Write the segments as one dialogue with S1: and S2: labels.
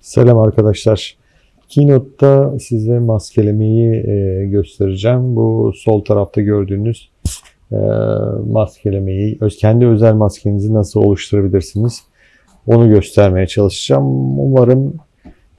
S1: Selam arkadaşlar. Keynote'da size maskelemeyi e, göstereceğim. Bu sol tarafta gördüğünüz e, maskelemeyi, kendi özel maskenizi nasıl oluşturabilirsiniz? Onu göstermeye çalışacağım. Umarım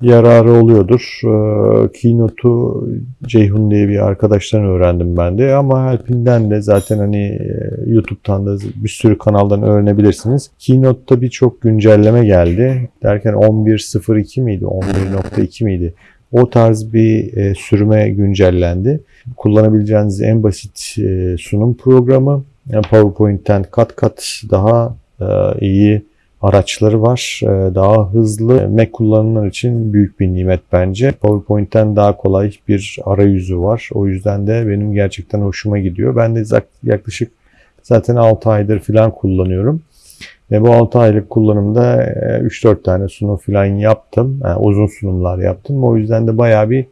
S1: yararı oluyordur. E, Keynote'u Ceyhun diye bir arkadaştan öğrendim ben de ama Helpin'den de zaten hani e, YouTube'dan da bir sürü kanaldan öğrenebilirsiniz. Keynote'da birçok güncelleme geldi. Derken 11.02 miydi? 11.2 miydi? O tarz bir e, sürüme güncellendi. Kullanabileceğiniz en basit e, sunum programı. Yani PowerPoint'ten kat kat daha e, iyi araçları var. E, Daha hızlı Mac kullananlar için büyük bir nimet bence. PowerPoint'ten daha kolay bir arayüzü var. O yüzden de benim gerçekten hoşuma gidiyor. Ben de yaklaşık zaten 6 aydır falan kullanıyorum. Ve bu 6 aylık kullanımda e, 3-4 tane sunum falan yaptım. Yani uzun sunumlar yaptım. O yüzden de bayağı bir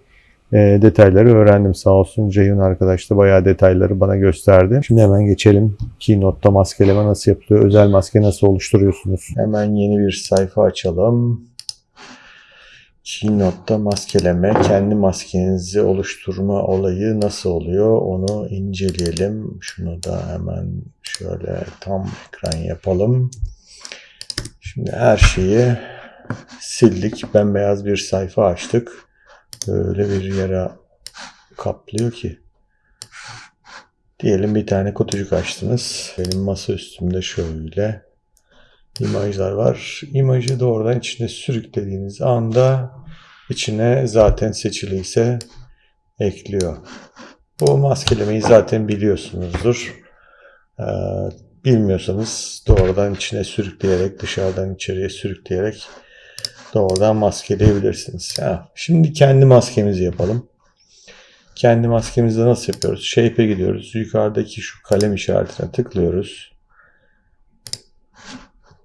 S1: e, detayları öğrendim. Sağ olsun Ceyhun arkadaş da bayağı detayları bana gösterdi. Şimdi hemen geçelim. Keynote'da maskeleme nasıl yapılıyor? Özel maske nasıl oluşturuyorsunuz? Hemen yeni bir sayfa açalım. Keynote'da maskeleme, kendi maskenizi oluşturma olayı nasıl oluyor onu inceleyelim. Şunu da hemen şöyle tam ekran yapalım. Şimdi her şeyi sildik. Bembeyaz bir sayfa açtık. Böyle bir yere kaplıyor ki. Diyelim bir tane kutucuk açtınız. Benim masa üstümde şöyle imajlar var. İmajı doğrudan içine sürüklediğiniz anda içine zaten seçiliyse ekliyor. Bu maskelemeyi zaten biliyorsunuzdur. Ee, bilmiyorsanız doğrudan içine sürükleyerek, dışarıdan içeriye sürükleyerek doğrudan maskeleyebilirsiniz. Ha, şimdi kendi maskemizi yapalım. Kendi maskemizi nasıl yapıyoruz? Shape'e gidiyoruz. Yukarıdaki şu kalem işaretine tıklıyoruz.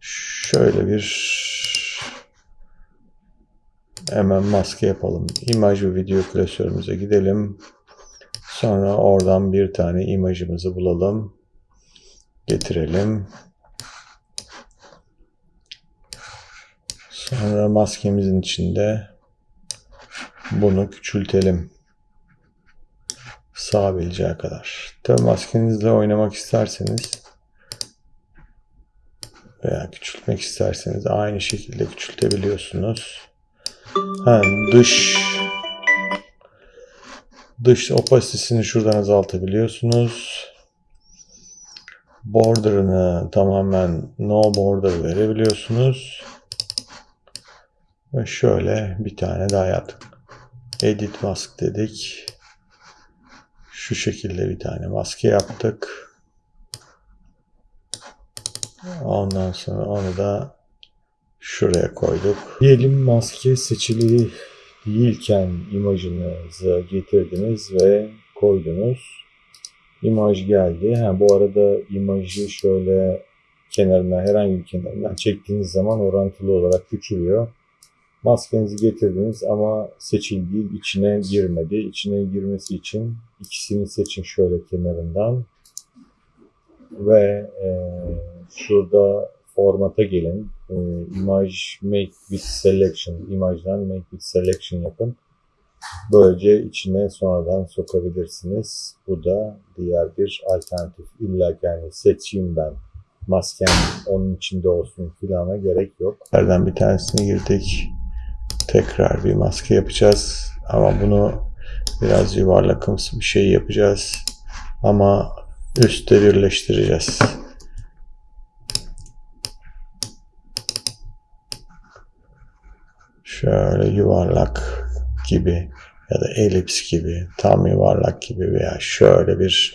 S1: Şöyle bir hemen maske yapalım. İmaj ve video klasörümüze gidelim. Sonra oradan bir tane imajımızı bulalım. Getirelim. Sonra maskemizin içinde bunu küçültelim. Sığabileceği kadar. Tabi maskenizle oynamak isterseniz veya küçültmek isterseniz aynı şekilde küçültebiliyorsunuz. Ha, dış dış opasitesini şuradan azaltabiliyorsunuz. Border'ını tamamen no border verebiliyorsunuz. Ve şöyle bir tane daha yaptık. Edit mask dedik. Şu şekilde bir tane maske yaptık. Ondan sonra onu da şuraya koyduk. Diyelim maske seçili değilken imajınızı getirdiniz ve koydunuz. İmaj geldi. Ha, bu arada imajı şöyle kenarından herhangi bir kenarından çektiğiniz zaman orantılı olarak küçülüyor. Maskenizi getirdiniz ama seçil değil içine girmedi. İçine girmesi için ikisini seçin şöyle kenarından. Ve e, şurada formata gelin. E, image make with selection. imajdan make with selection yapın. Böylece içine sonradan sokabilirsiniz. Bu da diğer bir alternatif. İlla yani seçeyim ben maskem onun içinde olsun filana gerek yok. Nereden bir tanesini girdik. Tekrar bir maske yapacağız. Ama bunu biraz yuvarlakımsı bir şey yapacağız. Ama üstte birleştireceğiz. Şöyle yuvarlak gibi ya da elips gibi, tam yuvarlak gibi veya şöyle bir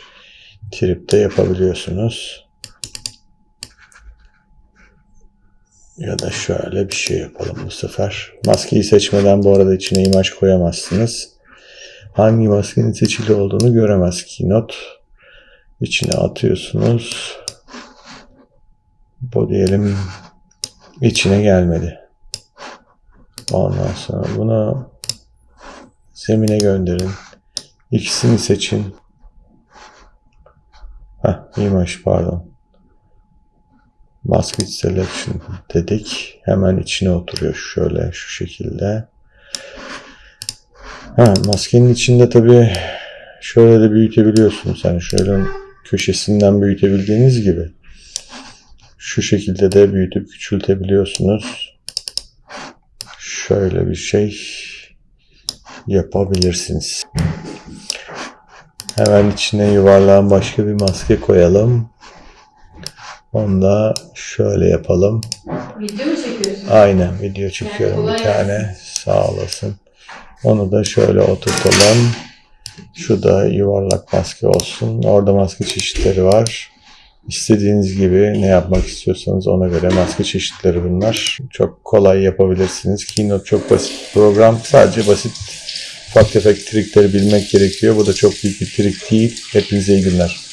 S1: tripte yapabiliyorsunuz. Ya da şöyle bir şey yapalım bu sefer. Maskeyi seçmeden bu arada içine imaj koyamazsınız. Hangi maskenin seçili olduğunu göremez Keynote. İçine atıyorsunuz. Bu diyelim içine gelmedi. Ondan sonra bunu zemine gönderin. İkisini seçin. Heh, imaj pardon. Mask Selection dedik. Hemen içine oturuyor şöyle şu şekilde. Ha, maskenin içinde tabii şöyle de büyütebiliyorsunuz. Yani şöyle köşesinden büyütebildiğiniz gibi şu şekilde de büyütüp küçültebiliyorsunuz. Şöyle bir şey yapabilirsiniz. Hemen içine yuvarlağın başka bir maske koyalım. Onu da şöyle yapalım.
S2: Video mu çekiyorsun?
S1: Aynen video çekiyorum
S2: kolay
S1: bir tane. Sağ olasın. Onu da şöyle oturtalım. Şu da yuvarlak maske olsun. Orada maske çeşitleri var. İstediğiniz gibi ne yapmak istiyorsanız ona göre maske çeşitleri bunlar. Çok kolay yapabilirsiniz. Keynote çok basit program. Sadece basit ufak tefek trikleri bilmek gerekiyor. Bu da çok büyük bir trik değil. Hepinize iyi günler.